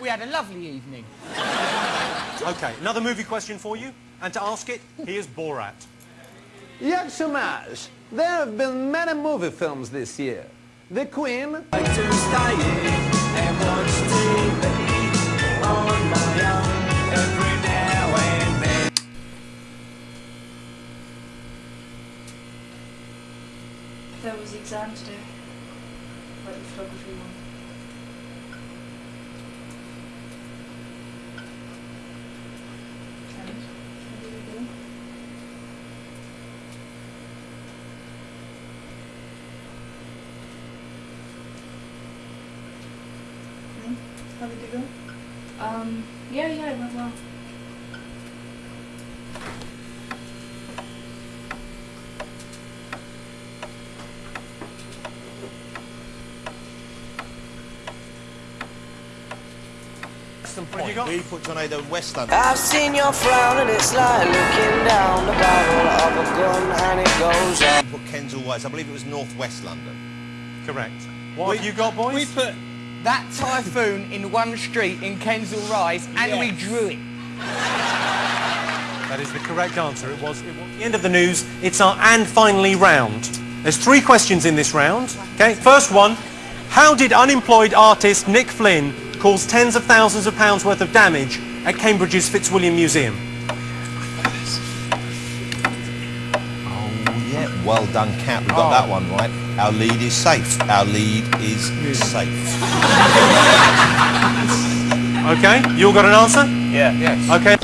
We had a lovely evening. Okay, another movie question for you. And to ask it, here's Borat. Yak Shumash, there have been many movie films this year. The Queen, like to stay in and watch TV on my own every now and then. There was the exam today. Like the photography one. And how did it go? Hmm? How did it go? Um, yeah, yeah, it went well. What have you got? We put Tornado in West London. I've seen your frown and it's like looking down the barrel of a gun and it goes up. We put Kensal West. I believe it was North West London. Correct. What have you got, boys? We put that typhoon in one street in Kensal Rise and we drew it. That is the correct answer. It was, it was the end of the news. It's our and finally round. There's three questions in this round. Okay, first one. How did unemployed artist Nick Flynn cause tens of thousands of pounds worth of damage at Cambridge's Fitzwilliam Museum? Yeah. Well done, Cat. We got Oh. that one right. Our lead is safe. Our lead is safe. Okay, you all got an answer? Yeah. Yes. Okay.